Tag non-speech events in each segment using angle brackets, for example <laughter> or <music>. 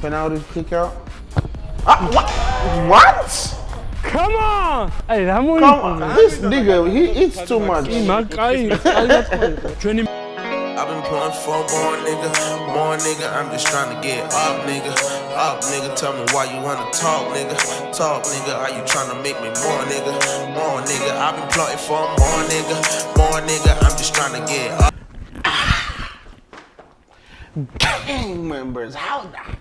penalty kick out. Ah, what? What? Come on! Hey, that one. Come on, this nigga, he eats too much. I've been pulling for more nigga, more nigga. I'm just trying to get up, nigga. Up, nigga. Tell me why you wanna talk, nigga. Talk, nigga. Are you trying to make me more, nigga? More nigga. I've been plotting for more nigga, more nigga. I'm just trying to get up. Gang members, how the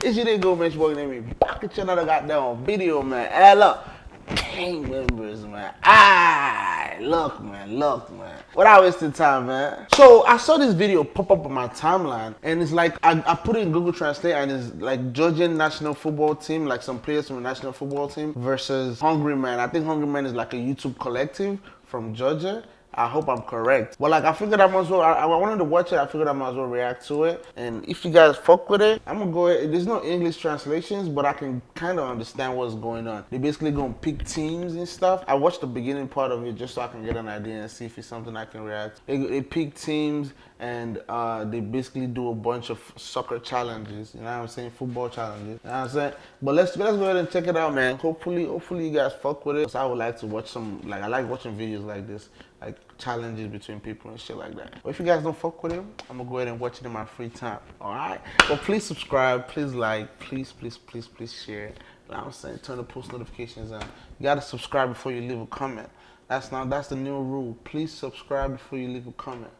ah! This shit ain't go Mitch Morgan and me. Back at another goddamn video, man. Hell up. Gang members, man. Ah, look, man, look, man. Without wasting time, man. So I saw this video pop up on my timeline, and it's like I, I put it in Google Translate, and it's like Georgian national football team, like some players from the national football team, versus Hungry Man. I think Hungry Man is like a YouTube collective from Georgia. I hope I'm correct. But like I figured I might as well. I, I wanted to watch it. I figured I might as well react to it. And if you guys fuck with it, I'm gonna go. Ahead. There's no English translations, but I can kind of understand what's going on. They basically gonna pick teams and stuff. I watched the beginning part of it just so I can get an idea and see if it's something I can react. They, they pick teams and uh, they basically do a bunch of soccer challenges. You know what I'm saying? Football challenges. You know what I'm saying? But let's let's go ahead and check it out, man. Hopefully, hopefully you guys fuck with it. I would like to watch some. Like I like watching videos like this, like challenges between people and shit like that. But if you guys don't fuck with it, I'm gonna go ahead and watch it in my free time. All right. But please subscribe. Please like. Please, please, please, please share. You know I'm saying? Turn the post notifications on. You gotta subscribe before you leave a comment. That's now that's the new rule. Please subscribe before you leave a comment.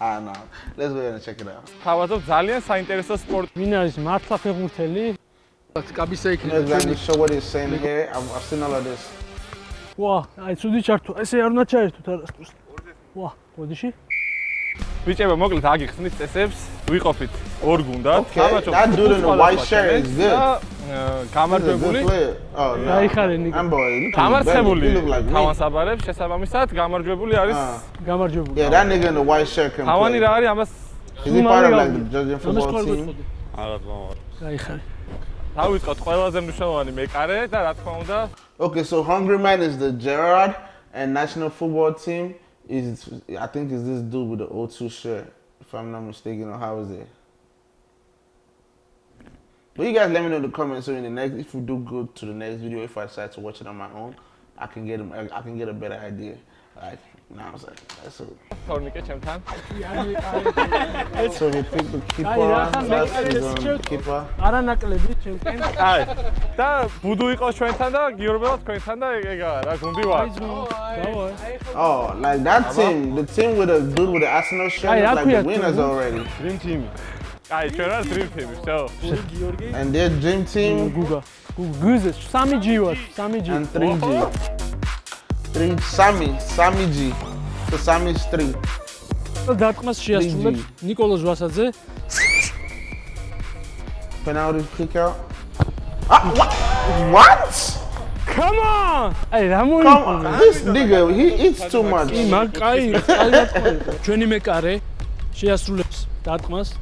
I know. Let's go and check it out. თავაზობ ძალიან საინტერესო სპორტი. ვინ არის მართლა ფეხბურთელი? კაბისა იქნება Let's exactly show what he's saying here. I've, I've seen all of this. ვა, აი ცუდი ჩართო. ესე არ უნდა ჩაერთოთ არასდროს. ვა, გოდიში? ბიჭებო, მოკლედ აგიხსნით წესებს, ვიყოფით ორ გუნდად. Okay, that dude in the white shirt is good. A გამარჯვებული. გაიხარე ნიკო. I'm boy. Გამარცხებული He look like me. თავანსაბარებს შესაბამისად გამარჯვებული არის Ah. გამარჯვებული. Yeah, that nigga in the white shirt can თავანი რა არის ამას team? გეტყოდი. აღარ მომარ. გაიხარე. დავიწყოთ ყველაზე მნიშვნელოვანი მეკარე და რა თქმა უნდა Okay, so Hungry Man is the Gerard and national football team is I think is this dude with the O2 shirt, if I'm not mistaken, or how is it? But you guys let me know in the comments so in the next if we do good to the next video, if I decide to watch it on my own, I can get a- I can get a better idea. Like, you know what I'm saying? That's it. თორნიკე ჩემთან. So he picked the keeper. Აი, რა ხან That's მეკარე he's on the შეჭ- keeper. არანაკლები ჩემკენ. აი და ბუდუ იყოს ჩვენთან და გიორბელა თქვენთან და ეგა რა გუნდი ვარ. დავა. Oh, like that team, the team with the dude with the Arsenal shirt, Ay, is like Akuya the winners too. already. Dream team. აი ჩვენ რა დრიფტები ვსო. გიორგი. And their dream team გუგა. გუგა 3G ვარ, 3G. And 3G. 3 სამი, 3G. და 3 3. დარტყმას შეასრულებს ნიკოლოზ ვასაძე. Penalty kick out. Ah, what? What? Come on! აი რა მოიგო? This nigga he eats too much. იმაკაი, აი დარტყმა. ჩვენი მეკარე შეასრულებს დარტყმას.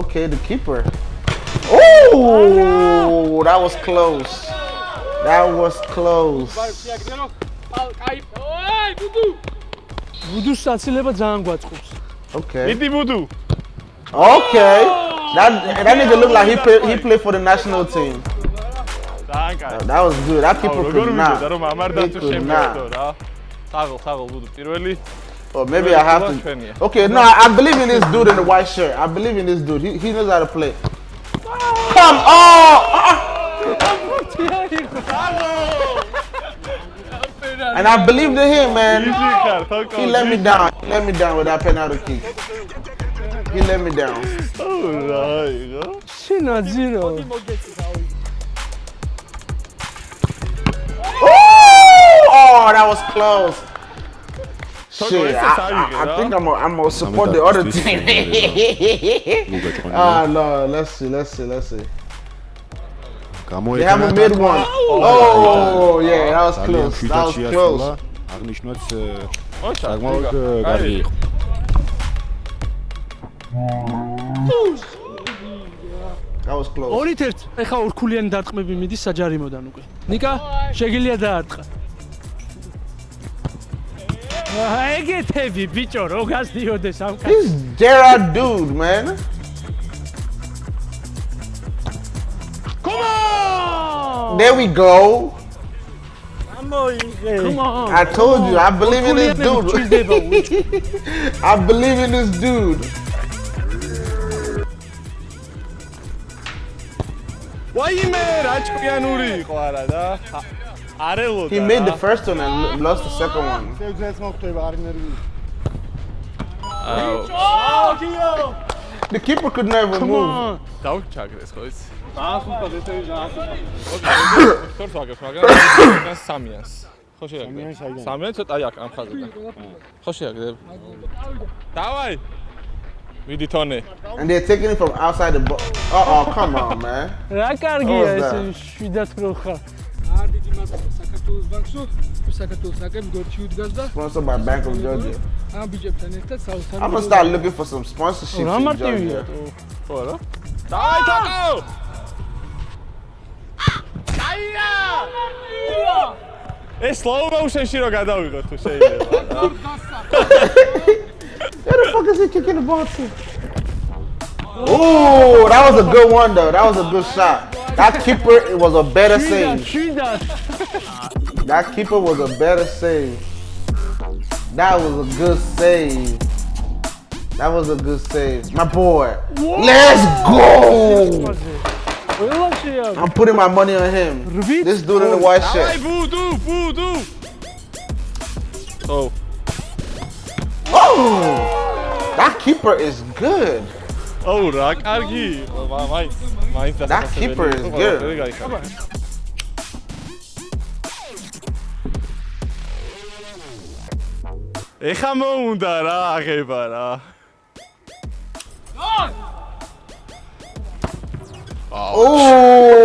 Okay, the keeper. Oh, that was close. That was close. ბუდუს საცილება ძალიან გვაწყობს. Okay. იდი ბუდუ. Okay. That that nigga looked like he play, he played for the national team. ძალიან კაი. That was good. That keeper როგორ could ვიდოდა not. რომ ამარდა He თუ could შემიერთო not. რა. საღოლ, საღოლ ბუდუ პირველი. Oh, maybe I have to. Okay, no, I, I believe in this dude in the white shirt. I believe in this dude. He, he knows how to play. Come on! And I believed in him, man. No. He let me down. He let me down with that penalty kick. He let me down. Alright. Shinajiro. Oh, that was close. Shit, I, I, think I'm gonna I'm gonna support the other team. Ah, no, let's see, let's see, let's see. They haven't made one. Oh, yeah, that was close. That was close. აღნიშნოთ ოჩა. საკმაოდ კარგი იყო. That was close. ორით ერთ. ეხა ორქულიანი დარტყმები მიდის საჯარიმოდან უკვე. ნიკა, შეგიძლია დაარტყა. This Gerard dude, man. Come on! There we go. Come on. I told you, I believe in this dude. <laughs> I believe in this dude. Why 와이맨 아치코야 누리 과라다 he made the first one and lost the second one. Oh. oh, The keeper could never Come move. On. Dá um tchau nesse coisa. Ah, vamos fazer isso I'm Tony. And they're taking it from outside the box. Uh oh, come on, man. Rakargia, je ეს that? შვიდაც რო ხარ. არ დიდი მადლობა საქართველოს ბანკსო. საქართველოს აკებს გორჩი უდგას და Sponsored by Bank of Georgia. ამ ბიჭებთან ერთად საუთარი. I'm gonna start looking for some sponsorships რა in მარტივია. Georgia. ხო რა დავაი თოკო ეს slow motion-ში რო გადავიღო თუ შეიძლება რა. Where the fuck is he kicking the ball to? Ooh, that was a good one though. That was a good shot. that keeper was a better Jesus, save. Jesus. That keeper was a better save. That was a good save. That was a good save. My boy. Whoa. Let's go. Uh, I'm putting my money on him. This dude in the white shirt. Oh. Oh! That keeper is good. ოუ რა კარგი. მაინც მაინც და keepers good. ეხა მოუნდა რა აღება რა. ოუ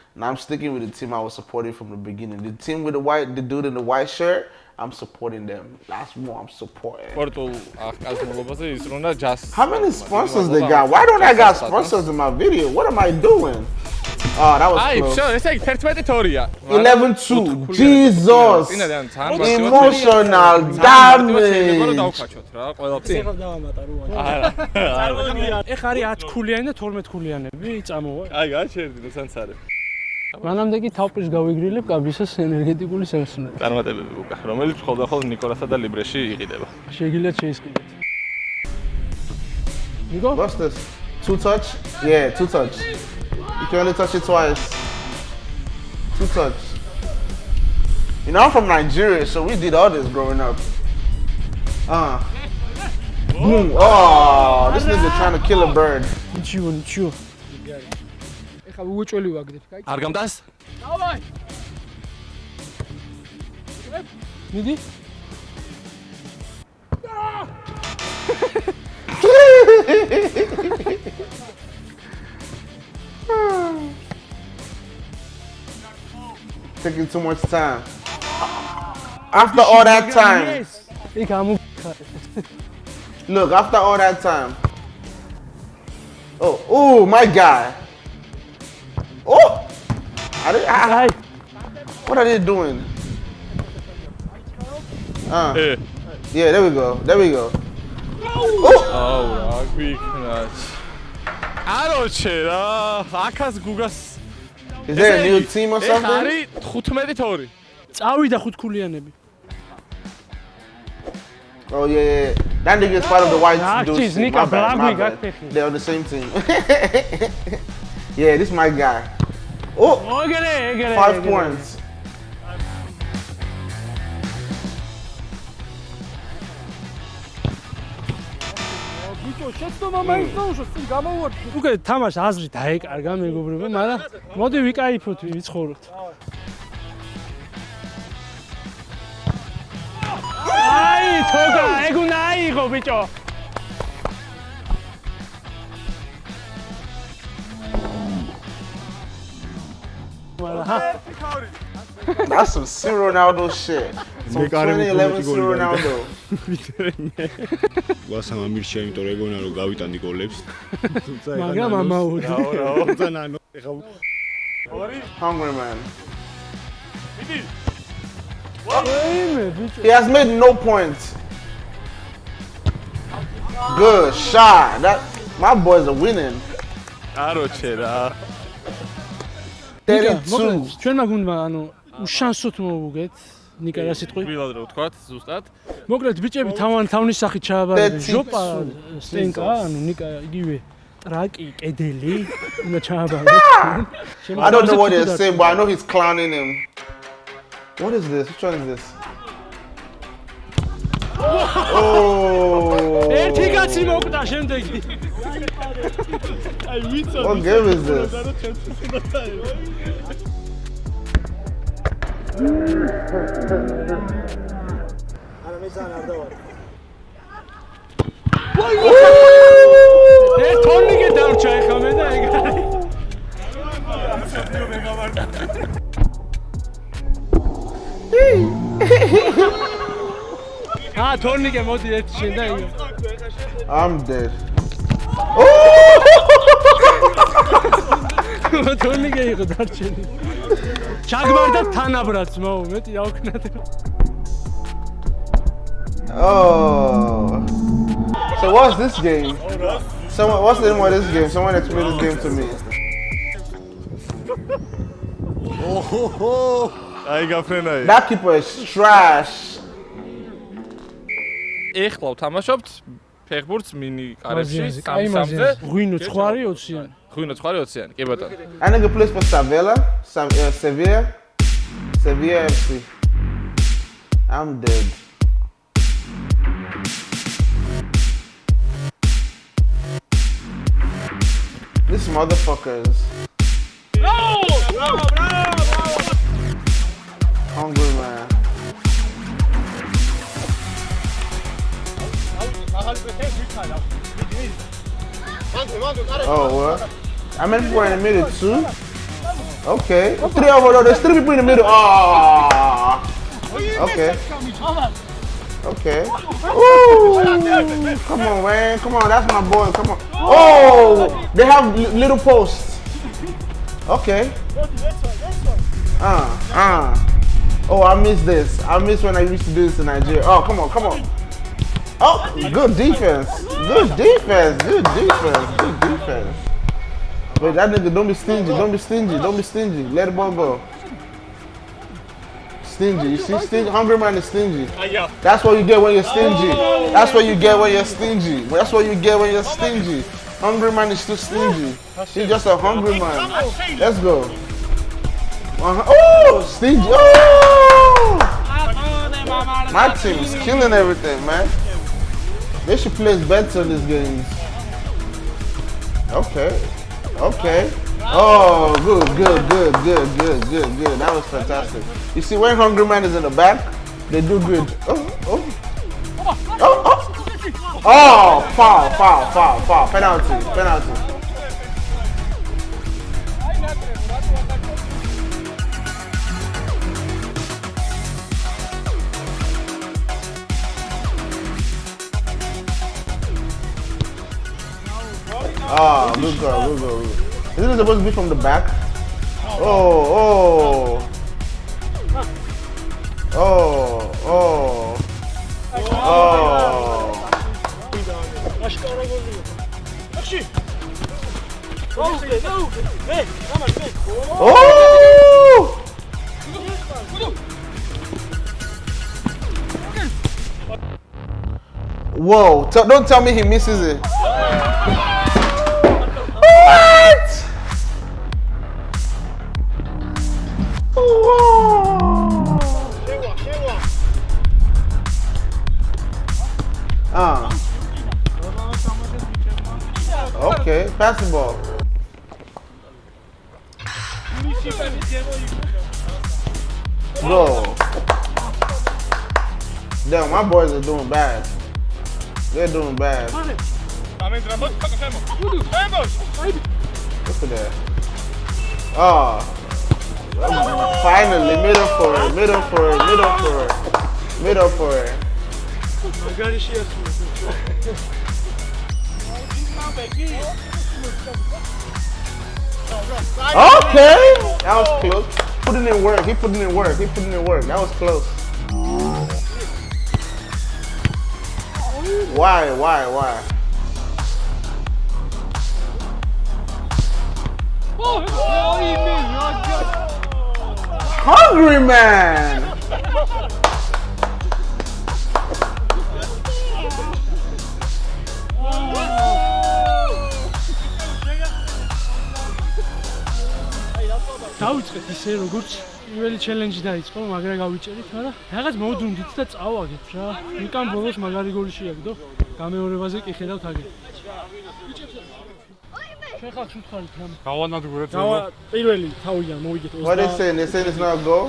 And I'm sticking with the team I was supporting from the beginning. The team with the white, the dude in the white shirt, I'm supporting them. That's what I'm supporting. How many sponsors they got? Why don't I got sponsors in my video? What am I doing? Oh, that was close. Აი, ესე იგი 11-2-ია. 11-2. Jesus. Emotional damage. მაგრამ დავხაჩოთ რა, ყველაფერი. ეხლა დავამატა რუა. არა. წარმოიდგინე. ეხ არის 10 ქულიანი და 12 ქულიანები წამოვა. აი, გაჩერდი, ნუსანცარები. მანამდე კი თავპრის გავიგრილებ კაბისას ენერგეტიკული სევსნები. წარმატებები უკა რომელიც ხოლმე ნიკოლასა და ლიბრეში იყიდება შეგიძლიათ შეისყიდეთ. ნიკო, What's this? Two touch? Yeah, two touch. You can only touch it twice. Two touch. You know, I'm from Nigeria, so we did all this growing up. Uh. Boom. Oh, this nigga trying to kill a bird. ნიჩიო, ნიჩიო. ეხლა უუჭველი ვაგდებ, კაი? არ გამდას დავაი. მიდი. Taking too much time. After all that time, იქ ამუ look, after all that time. Oh, oh, my guy. Oh! I did, I, აი, what are they doing? Uh, ე yeah, there we go. There we go. Oh! აუ რა გვიქნათ აროჩე რა აკას გუგას Is there a new team or ეხა something? არის 15 თორი წავიდა ხუთ ქულიანები. Oh yeah, yeah. yeah. That nigga is part of the white Ah, dude. jeez, team. Nika My bad, my Blabri got bad. picky. They're on the same team. <laughs> yeah, this my guy. Oh, ეგერე, ეგერე. five ეგერე. points. ბიჭო, შეცდომა მაინც დაუშვა, წინ გამოვარდი. უკვე თამაშ აზრი დაეკარგა მეგობრებო, მაგრამ მოდი ვიკაიფოთ, ვიცხოვროთ. აი, თოგა, ეგ უნდა აიღო ბიჭო. ჰა That's some C Ronaldo shit. Some Mekare 2011 C goli Ronaldo. <laughs> გვასამ ამირჩა იმიტომ რომ ეგონა რომ გავიტანდი გოლებს. <laughs> თუმცა მაგრამ ამაოდ <laughs> თუმცა ნანო ეხა Hungry man. ეიმე ბიჭო He has made no points. Good shot. That my boys are winning. აროჩე რა 32. ჩვენ მაგუნდა ანუ უშანსოთ მოვუგეთ ნიკა რა სიტყვი გვილად რო ვთქვათ ზუსტად მოკლედ ბიჭები თავან თავნის სახით ჩააბარებენ 32. ჟოპა სტენკა ანუ ნიკა იგივე ტრაკი კედელი უნდა ჩააბაროთ I don't know what they're saying, but I know he's clowning him. What is this? Which one is this? Oh! ერთი კაცი მოკვდა შემდეგი აი ვიცო. Oh game is this. არა მე ძალიან არ დავარ. ეს თონიგე დარჩა ეხლა მე და ეგ არის. აა თონიგე მოდი ერთი შენ და ეგ. I'm dead. თორნიკე იყო დარჩენი ჩაგმარდა თანაბრად მოუ მეტი აუქნათ Oh. So what's this game? Someone, what's the name of this game? Someone explain this game to me. აი გაფრენაი That keeper is trash. ეხლა ვთამაშობთ ფეხბურთს მინი კარებში სამსამზე ღვინო ცხვარი 20-იანი ღვინო ცხვარი 20-იანი კი ბატონო and a place for Savella uh, Sevilla Sevilla FC I'm dead This motherfuckers. Bravo! Bravo, bravo, bravo! Hungry Oh, what? How many people in the middle? Two? Okay. Three over there. There's three people in the middle. Ah. Okay. Okay. Ooh. Come on, man. Come on. That's my boy. Come on. Oh, they have little posts. Okay. Uh, uh. Oh, I miss this. I miss when I used to do this in Nigeria. Oh, come on, come on. Oh, good defense. Good defense. Good defense. Good defense. Wait, that nigga, don't be stingy. Don't be stingy. Don't be stingy. Let the ball go. Stingy. You see, stingy. Hungry man is stingy. That's what you get when you're stingy. That's what you get when you're stingy. That's what you get when you're stingy. Hungry man is too stingy. He's just a hungry man. Let's go. Uh-huh. Oh, stingy. Oh! My team is killing everything, man. They should place bets on these games. Okay. Okay. Oh, good, good, good, good, good, good, good. That was fantastic. You see, when Hungry Man is in the back, they do good. Oh, oh. Oh, oh. Oh, foul, foul, foul, foul. Penalty, penalty. Good girl, good girl. good girl. Isn't it supposed to be from the back? Oh, oh. Oh, oh. Oh. Oh! Whoa, don't tell me he misses it. Ah. Okay, pass the ball. Go. Damn, my boys are doing bad. They're doing bad. Look at that. Oh. Finally, middle for it, middle for it, middle for it, middle for it. Magari şey yapıyorsun. okay, that was close. Putting in work. He putting in work. He putting in work. That was close. Why? Why? Why? Hungry man. დავიწყეთ ისე როგორც პირველი ჩელენჯი დაიწყო, მაგრამ გავიჭერით, მაგრამ რაღაც მოვდუნდით და წავაგეთ რა. მიკამ ბოლოს მაგარი გოლი შეაგდო. გამეორებაზე კი ხედავთ აგეთ. ჩვენ ხალხს უთხარით რამე. გავანადგურეთ რა. პირველი თავიდან მოვიგეთ 20. ვარ ესენ, ესენს ნაგო.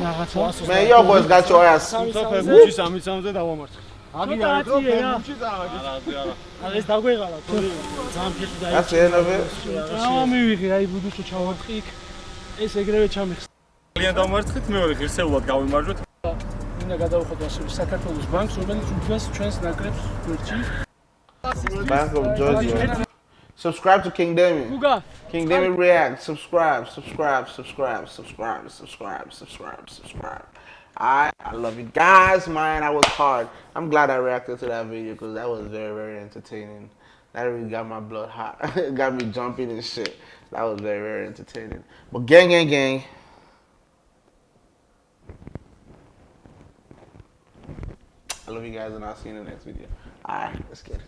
მე იოღო ეს გაჩო ას. 3 ფეხბურთში 3-3-ზე დავამარცხეთ. აგი არა დრო ფეხბურთში წავაგეთ. არა, არა. არა ეს დაგვეღალა. ძალიან ფეხი დაიწყო. ასე ენავე. რა მივიღე, აი ბუდუშო ჩავარტყი იქ. ეს ეგრევე ჩამიხს. ძალიან დამარცხეთ მეორე ღირსეულად გავიმარჯვეთ მინდა გადავხოთ ასევე საქართველოს ბანკს, რომელიც უძვეს ჩვენს ნაკრებს გვერდში. Bank of Georgia. Subscribe to King Damien. გუგა, King Damien React. Subscribe, subscribe, subscribe, subscribe, subscribe, subscribe, subscribe. I I love you guys, man. I was hard. I'm glad I reacted to that video because that was very, very entertaining. That really got my blood hot. It <laughs> got me jumping and shit. That was very, very entertaining. But gang, gang, gang. I love you guys and I'll see you in the next video. Alright, let's get it.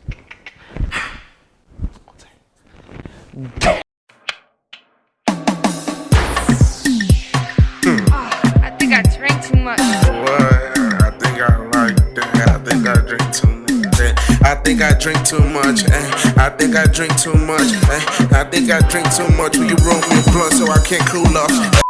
Ah, I think I drank too much. What? I think I like that. I think I drink too much. I think I drink too much. eh. I think I drink too much. eh. I think I drink too much. Will you roll me a blunt so I can't cool off?